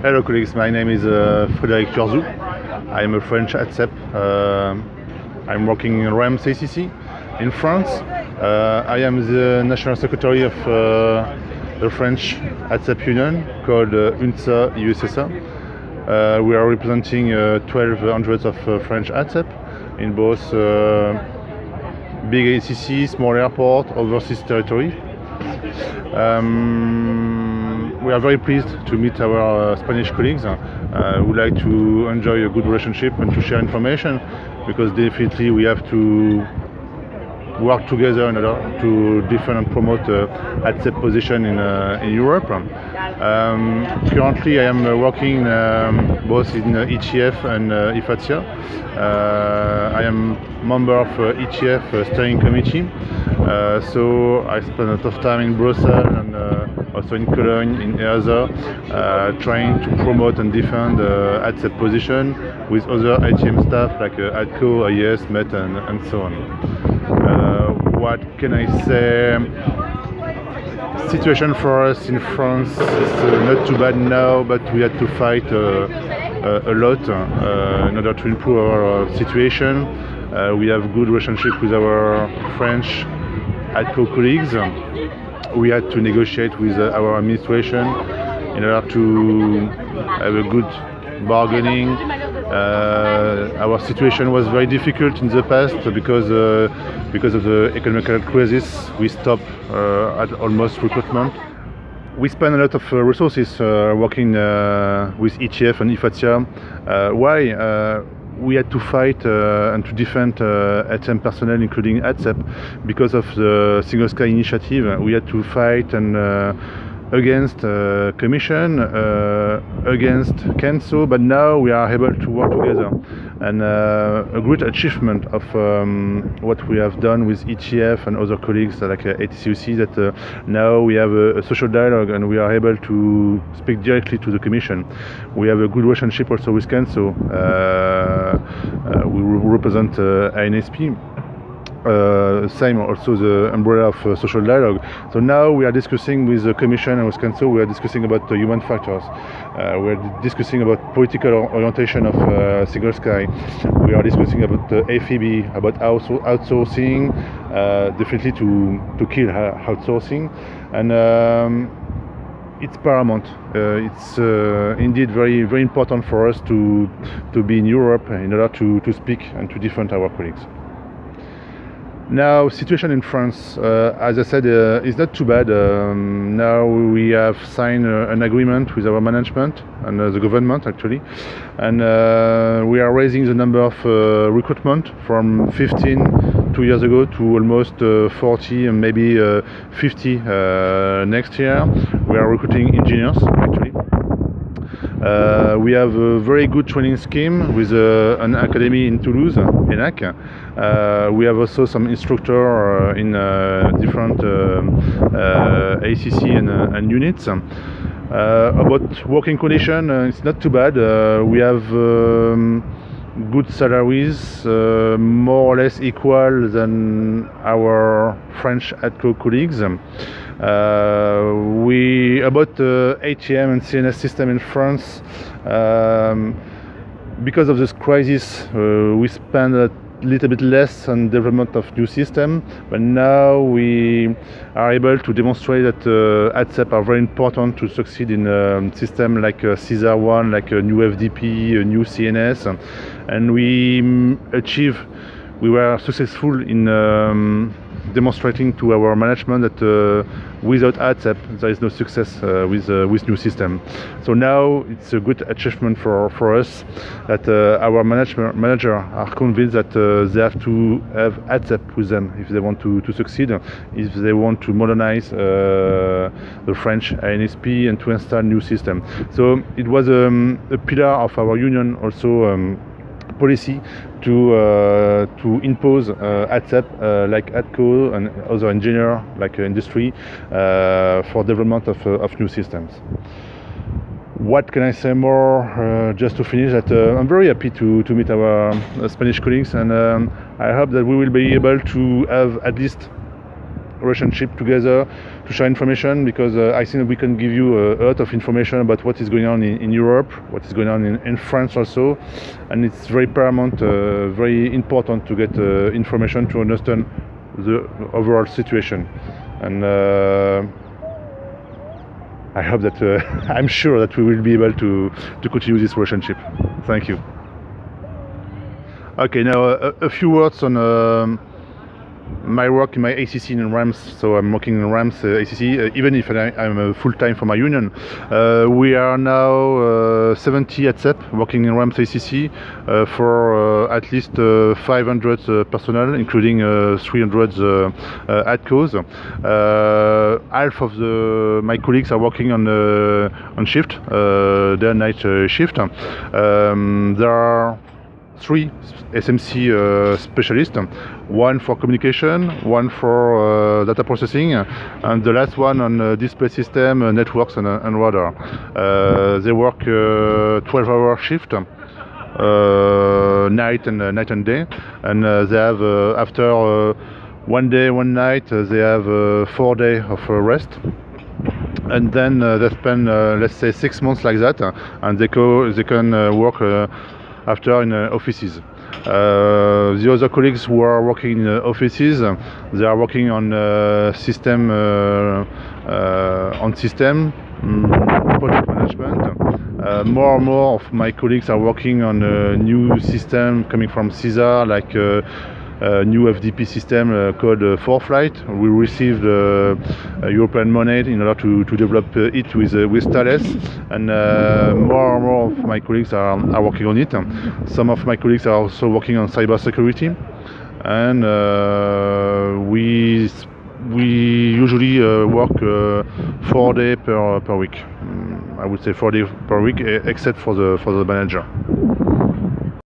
Hello colleagues, my name is uh, Frédéric Turzou. I am a French ATSEP. Uh, I'm working in Reims ACC in France. Uh, I am the National Secretary of uh, the French ATSEP Union called uh, UNSA IESSA. Uh, we are representing uh, 1200 of French ATSEP in both big ACC, small airport, overseas territory. Um, we are very pleased to meet our uh, Spanish colleagues. Uh, would like to enjoy a good relationship and to share information because definitely we have to work together in order to defend and promote uh, position in, uh, in Europe. Um, currently I am uh, working um, both in uh, ETF and uh, IFATSEA. Uh, I am member of uh, ETF uh, steering committee, so I spend a lot of time in Brussels and also in Cologne, in uh, trying to promote and defend uh, position with other ATM staff like ATCO, IES, MET and, and so on. Uh, what can I say? Situation for us in France is uh, not too bad now, but we had to fight uh, uh, a lot in order to improve our situation. We have good relationship with our French ATCO colleagues. We had to negotiate with our administration in order to have a good bargaining. Uh, our situation was very difficult in the past because uh, because of the economic crisis. We stopped uh, at almost recruitment. We spend a lot of uh, resources uh, working uh, with ETF and IFATSEA. Why? We had to fight and to defend uh, personnel, including ATSEP, because of the Single Sky initiative. We had to fight and against uh, Commission, uh, against CANSO, but now we are able to work together. And uh, a great achievement of um, what we have done with ETF and other colleagues like uh, ATCEUC that uh, now we have a, a social dialogue and we are able to speak directly to the Commission. We have a good relationship also with CANSO. Uh, uh, we re- represent uh, INSP uh, same also the umbrella of uh, social dialogue. So now we are discussing with the Commission and with Council, we are discussing about the human factors. Uh, we are discussing about political orientation of uh, Single Sky. We are discussing about the AFB, about outsourcing, uh, definitely to, to kill outsourcing. And um, it's paramount. Uh, it's uh, indeed very, very important for us to, to be in Europe in order to, to speak and to defend our colleagues. Now, situation in France, uh, as I said, uh, is not too bad. Um, now we have signed uh, an agreement with our management and uh, the government actually, and uh, we are raising the number of uh, recruitment from 15 two years ago to almost uh, 40 and maybe uh, 50 uh, next year. We are recruiting engineers actually. Uh, we have a very good training scheme with uh, an academy in Toulouse, ENAC. Uh, we have also some instructor uh, in uh, different uh, ACC and, and units. About working condition, it's not too bad. We have um, good salaries, more or less equal than our French ATCO colleagues. Uh, we about uh, ATM and CNS system in France. Um, because of this crisis, uh, we spend a little bit less on development of new system, but now we are able to demonstrate that uh, ATSEP are very important to succeed in a system like uh, SESAR one, like a new FDP, a new CNS, and we mm, achieve. We were successful in um, demonstrating to our management that uh, without ATSEP there is no success uh, with uh, with new system. So now it's a good achievement for, for us that uh, our management manager are convinced that uh, they have to have ATSEP with them if they want to, to succeed, if they want to modernize uh, the French ANSP and to install new system. So it was um, a pillar of our union also. Um, policy to uh, to impose uh, ATSEP uh, like ATCO and other engineer like uh, industry uh, for development of, uh, of new systems. What can I say more? Just to finish, that I'm very happy to, to meet our Spanish colleagues, and um, I hope that we will be able to have at least Russian ship together to share information because uh, I think we can give you a, lot of information about what is going on in, in Europe, what is going on in, in, France also, and it's very paramount, uh, very important to get uh, information to understand the overall situation. And uh, I hope that uh, I'm sure that we will be able to to continue this relationship. Thank you. Okay, now a, a few words on. Um, my work in my ACC in Reims, so I'm working in Reims uh, ACC, uh, even if I, am uh, full time for my union. Uh, we are now uh, 70 ATSEP, working in Reims ACC uh, for at least 500 personnel, including 300 ATCOs. half of the, my colleagues are working on on shift, day and night shift. Um, there are three SMC uh, specialists, one for communication, one for uh, data processing, and the last one on uh, display system, uh, networks, and, uh, and radar. Uh, they work uh, 12-hour shift. Uh, night and uh, night and day, and they have after one day, one night, they have four days of rest and then they spend let's say six months like that and they, co- they can work after in uh, offices. Uh, the other colleagues who are working in uh, offices, they are working on system on system um, project management. Uh, more and more of my colleagues are working on a new system coming from SESAR, like uh, a new FDP system uh, called uh, 4-Flight. We received uh, European money in order to, to develop it with, with Thales, and more and more of my colleagues are, are working on it. Some of my colleagues are also working on cybersecurity, and we we usually uh, work uh, four days per per week. Mm, I would say four days per week, except for the for the manager.